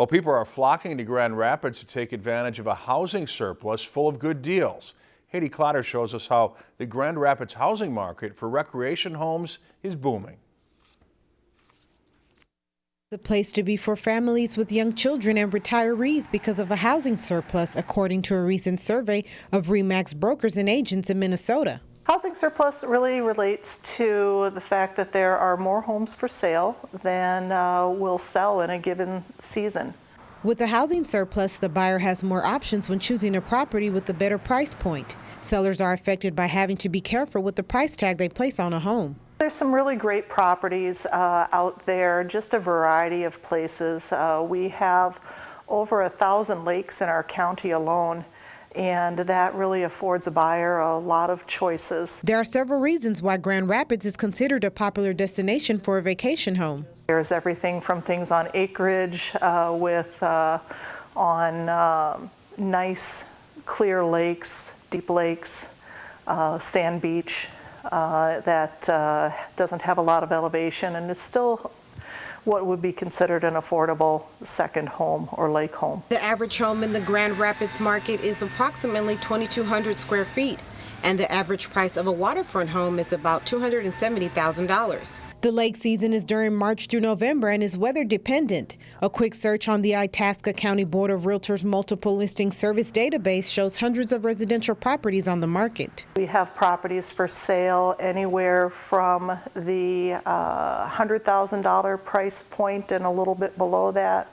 Well, people are flocking to Grand Rapids to take advantage of a housing surplus full of good deals. Haiti Clotter shows us how the Grand Rapids housing market for recreation homes is booming. The place to be for families with young children and retirees because of a housing surplus, according to a recent survey of REMAX brokers and agents in Minnesota. Housing surplus really relates to the fact that there are more homes for sale than uh, will sell in a given season. With a housing surplus, the buyer has more options when choosing a property with a better price point. Sellers are affected by having to be careful with the price tag they place on a home. There's some really great properties uh, out there, just a variety of places. Uh, we have over a thousand lakes in our county alone and that really affords a buyer a lot of choices. There are several reasons why Grand Rapids is considered a popular destination for a vacation home. There's everything from things on acreage uh, with uh, on uh, nice clear lakes, deep lakes, uh, sand beach uh, that uh, doesn't have a lot of elevation and is still what would be considered an affordable second home or lake home. The average home in the Grand Rapids market is approximately 2,200 square feet, and the average price of a waterfront home is about $270,000. The lake season is during March through November and is weather dependent. A quick search on the Itasca County Board of Realtors multiple listing service database shows hundreds of residential properties on the market. We have properties for sale anywhere from the uh, $100,000 price point and a little bit below that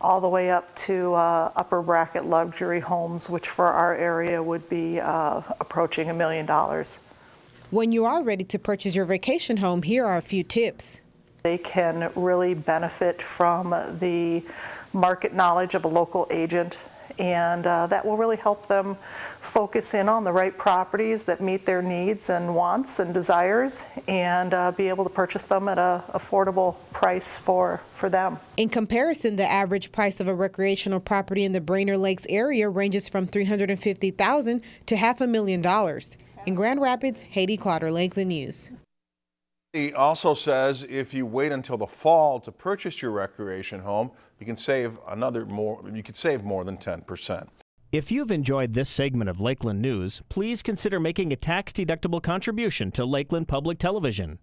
all the way up to uh, upper bracket luxury homes, which for our area would be uh, approaching a million dollars. When you are ready to purchase your vacation home, here are a few tips. They can really benefit from the market knowledge of a local agent and uh, that will really help them focus in on the right properties that meet their needs and wants and desires and uh, be able to purchase them at an affordable price for, for them. In comparison, the average price of a recreational property in the Brainerd Lakes area ranges from 350,000 to half a million dollars. In Grand Rapids, Haiti Clotter, Lakeland News. He also says if you wait until the fall to purchase your recreation home, you can save another more you could save more than 10%. If you've enjoyed this segment of Lakeland News, please consider making a tax-deductible contribution to Lakeland Public Television.